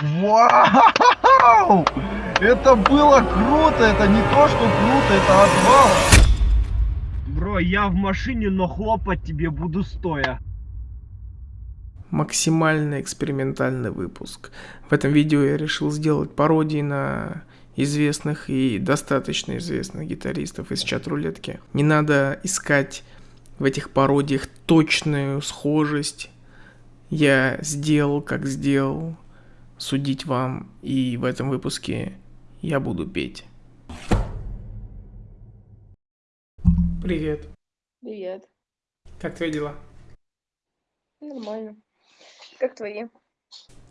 Вау! Это было круто, это не то, что круто, это отвал. Бро, я в машине, но хлопать тебе буду стоя. Максимально экспериментальный выпуск. В этом видео я решил сделать пародии на известных и достаточно известных гитаристов из чат-рулетки. Не надо искать в этих пародиях точную схожесть. Я сделал, как сделал, судить вам, и в этом выпуске я буду петь. Привет. Привет. Как твои дела? Нормально. Как твои?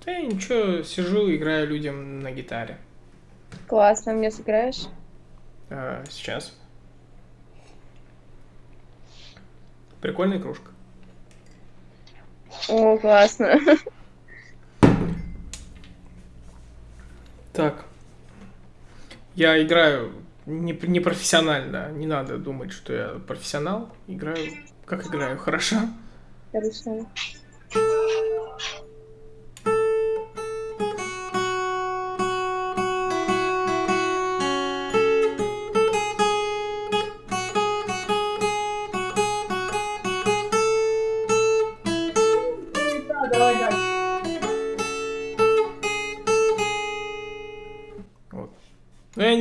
Да я ничего, сижу, играю людям на гитаре. Классно, мне сыграешь? А, сейчас. Прикольная кружка. О, классно. Так. Я играю не, не профессионально. Не надо думать, что я профессионал. Играю, как играю, хорошо? Хорошо.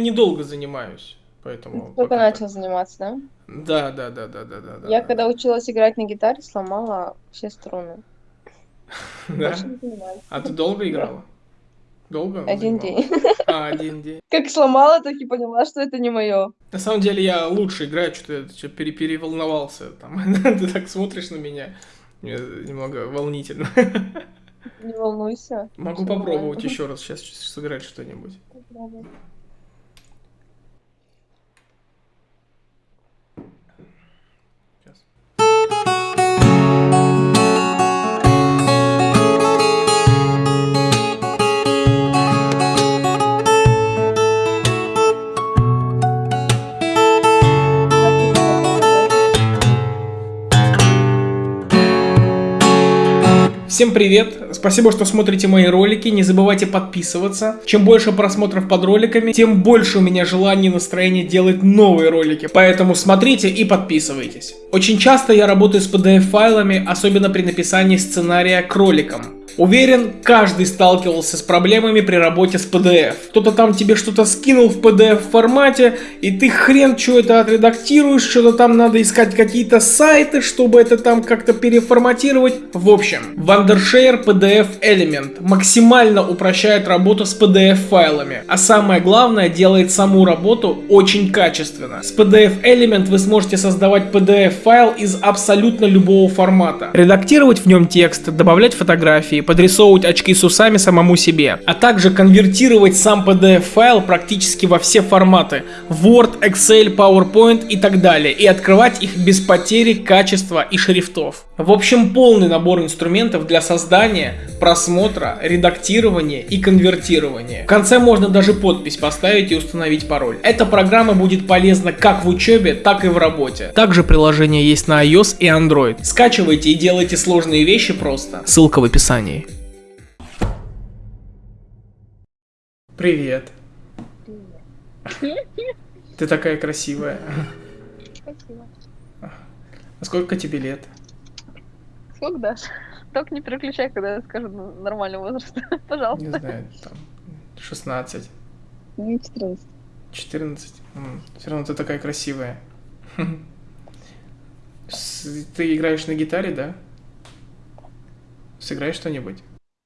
Недолго занимаюсь, поэтому... Только начал заниматься, да? Да, да, да, да, да, да. да, Я да. когда училась играть на гитаре, сломала все струны. Да? А ты долго играла? Долго? Один день. А, один день. Как сломала, так и поняла, что это не мое. На самом деле я лучше играю, что-то я пере переволновался. Там. Ты так смотришь на меня, мне немного волнительно. Не волнуйся. Могу попробовать еще раз сейчас сыграть что-нибудь. Попробуй. Всем привет! Спасибо, что смотрите мои ролики. Не забывайте подписываться. Чем больше просмотров под роликами, тем больше у меня желания и настроения делать новые ролики. Поэтому смотрите и подписывайтесь. Очень часто я работаю с PDF-файлами, особенно при написании сценария к роликам. Уверен, каждый сталкивался с проблемами при работе с PDF. Кто-то там тебе что-то скинул в PDF формате, и ты хрен что это отредактируешь, что-то там надо искать какие-то сайты, чтобы это там как-то переформатировать. В общем, Wondershare PDF Element максимально упрощает работу с PDF файлами, а самое главное делает саму работу очень качественно. С PDF Element вы сможете создавать PDF файл из абсолютно любого формата, редактировать в нем текст, добавлять фотографии, подрисовывать очки с усами самому себе, а также конвертировать сам PDF-файл практически во все форматы Word, Excel, PowerPoint и так далее, и открывать их без потери качества и шрифтов. В общем, полный набор инструментов для создания, просмотра, редактирования и конвертирования. В конце можно даже подпись поставить и установить пароль. Эта программа будет полезна как в учебе, так и в работе. Также приложение есть на iOS и Android. Скачивайте и делайте сложные вещи просто. Ссылка в описании. Привет. Ты такая красивая. Спасибо. А сколько тебе лет? Сколько дашь? Только не переключай, когда я скажу нормальный возраст. Не Пожалуйста. знаю, там 16, Мне 14. 14. Все равно ты такая красивая. Ты играешь на гитаре, да? Сыграешь что-нибудь?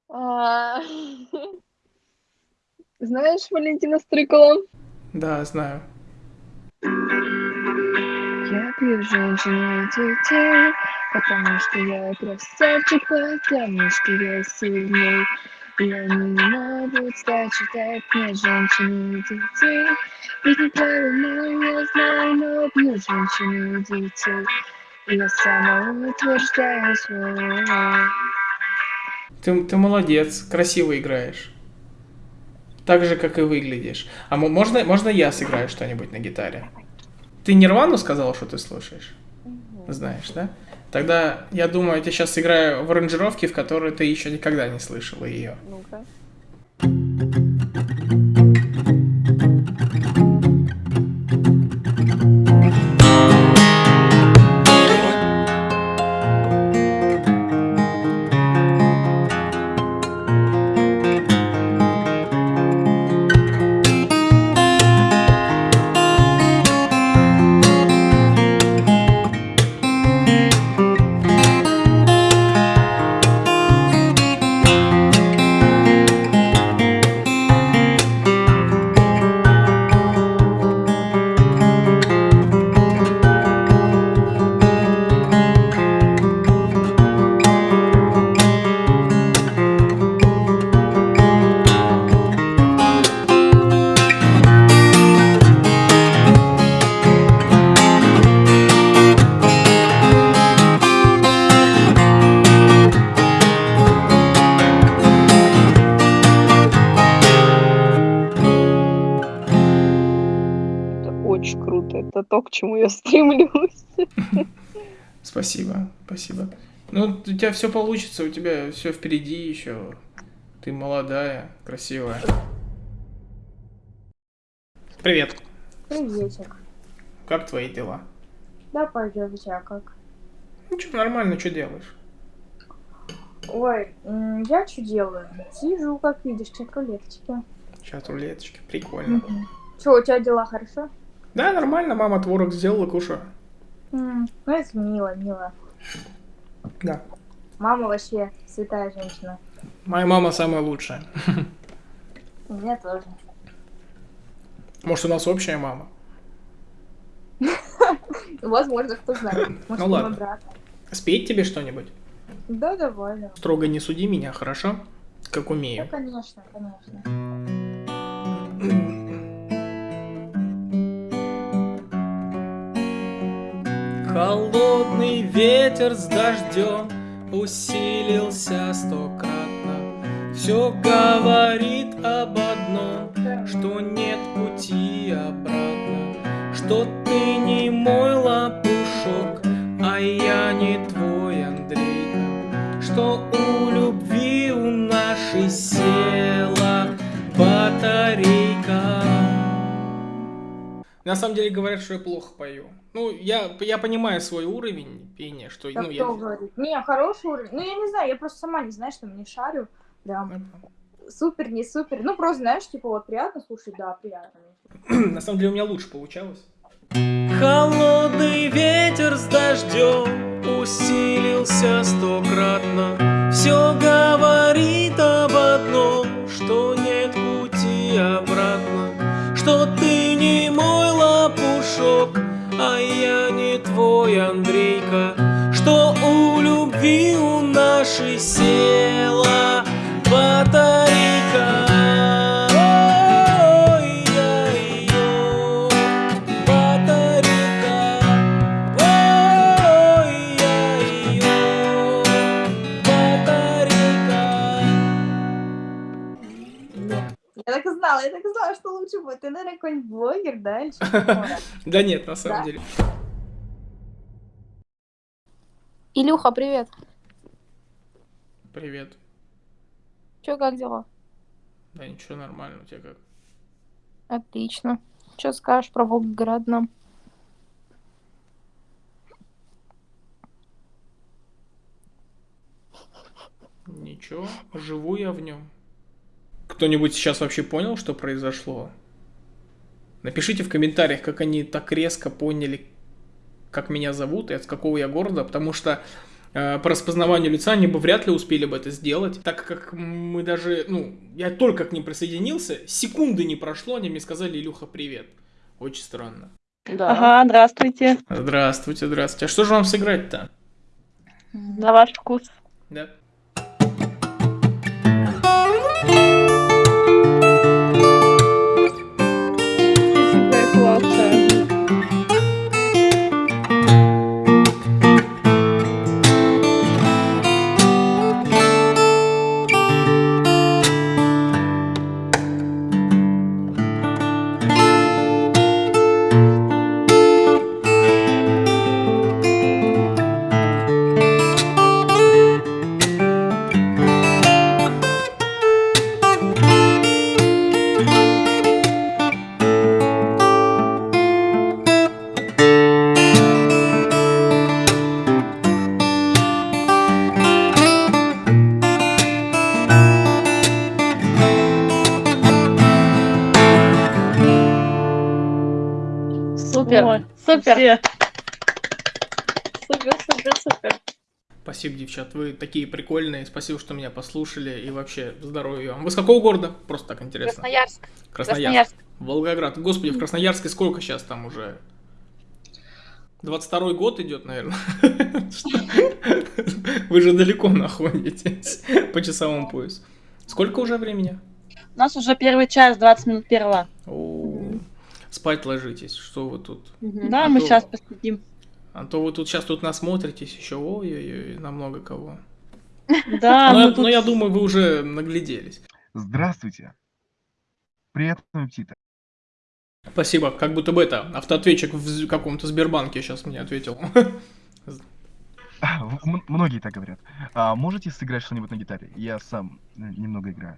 А, Знаешь Валентина Стрыкала? Да, знаю. Я пью женщин и детей, потому что я красавчик, потому что я сильный. И они не могут стать читать мне женщин и детей. Ведь неправильно я знаю, но бью женщин и детей. Я самоутверждаю свой. Ты, ты молодец, красиво играешь. Так же, как и выглядишь. А мо- можно, можно я сыграю что-нибудь на гитаре? Ты Нирвану сказал, что ты слушаешь? Знаешь, да? Тогда, я думаю, я сейчас сыграю в аранжировке, в которой ты еще никогда не слышала ее. Ну-ка. Это то, к чему я стремлюсь. Спасибо, спасибо. Ну, у тебя все получится, у тебя все впереди еще. Ты молодая, красивая. Привет. Приветик. Как твои дела? Да, пойдем, у тебя как? Ну, что, нормально, что делаешь? Ой, я что делаю? Сижу, как видишь, чат рулеточки. Сейчас рулеточки, прикольно. Че, у тебя дела хорошо? Да, нормально, мама творог сделала, кушаю. М, Ну, это мило, мило. Да. Мама вообще святая женщина. Моя мама самая лучшая. У меня тоже. Может, у нас общая мама? Возможно, кто знает. Может, Ну ладно. брат. Спеть тебе что-нибудь? Да, довольно. Строго не суди меня, хорошо? Как Да, умею. конечно, конечно. Холодный ветер с дождем усилился стократно. Все говорит об одном, что нет пути обратно, что ты не мой лопушок, а я не твой Андрейка, что у любви у нашей села батарейка. На самом деле говорят, что я плохо пою. Ну, я, я понимаю свой уровень пения, что, Так ну, я... кто говорит? Не, хороший уровень. Ну, я не знаю, я просто сама не знаю, что не шарю. Прям супер, не супер. Ну, просто, знаешь, типа, вот приятно слушать, да, приятно. На самом деле у меня лучше получалось. Холодный ветер с дождем усилился стократно. Все говорит об одном, что нет пути обратно, что твой Андрейка, что у любви у нашей села батарейка. Я так и знала, я так и знала, что лучше будет. Ты, наверное, какой-нибудь блогер, да, или что-то Да нет, на самом деле. Илюха, привет. Привет. Чё, как дела? Да ничего, нормально, у тебя как? Отлично. Что скажешь про Волгоград нам? Ничего, живу я в нем. Кто-нибудь сейчас вообще понял, что произошло? Напишите в комментариях, как они так резко поняли, как меня зовут и от какого я города, потому что э, по распознаванию лица они бы вряд ли успели бы это сделать, так как мы даже, ну, я только к ним присоединился, секунды не прошло, они мне сказали, Илюха, привет. Очень странно. Да. Ага, здравствуйте. Здравствуйте, здравствуйте. А что же вам сыграть-то? На ваш вкус. Да? Супер. Ой, Супер. Все. Супер, супер, супер. Спасибо, девчат, вы такие прикольные. Спасибо, что меня послушали. И вообще, здоровья вам. Вы с какого города? Просто так интересно. Красноярск. Красноярск. Красноярск. Волгоград. Господи, в Красноярске сколько сейчас там уже? 22 год идет, наверное. Вы же далеко находитесь по часовому поясу. Сколько уже времени? У нас уже первый час, 20 минут первого. О, Спать ложитесь, что вы тут? Да, А мы то- сейчас посидим. А то вы тут сейчас тут насмотритесь еще, ой-ой-ой, на много кого. Да, но, я, тут- но я думаю, вы уже нагляделись. Здравствуйте. Приятного аппетита. Спасибо, как будто бы это, автоответчик в каком-то Сбербанке сейчас мне ответил. А, м- Многие так говорят. А можете сыграть что-нибудь на гитаре? Я сам э, немного играю.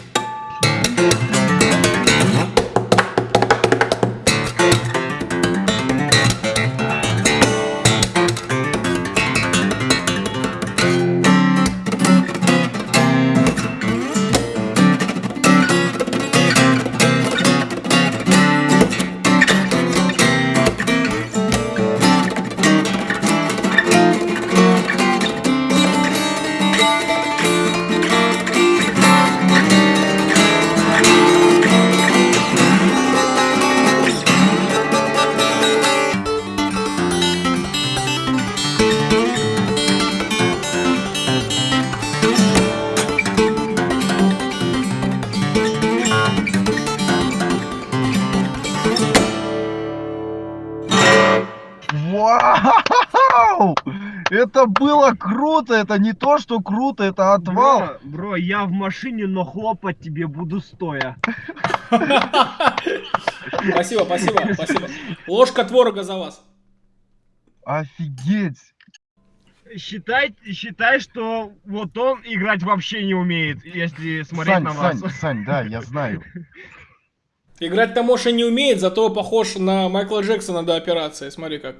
Вау! Это было круто! Это не то, что круто, это отвал! Бро, бро, я в машине, но хлопать тебе буду стоя. Спасибо, спасибо, спасибо. Ложка творога за вас. Офигеть! Считай, считай, что вот он играть вообще не умеет, если смотреть Сань, на вас. Сань, Сань, да, я знаю. Играть-то Моша не умеет, зато похож на Майкла Джексона до операции. Смотри как.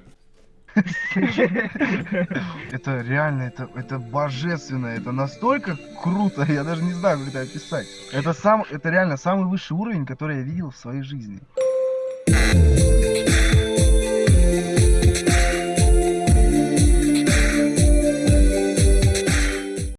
Это реально, это, это божественно, это настолько круто, я даже не знаю, как это описать. Это, сам, это реально самый высший уровень, который я видел в своей жизни.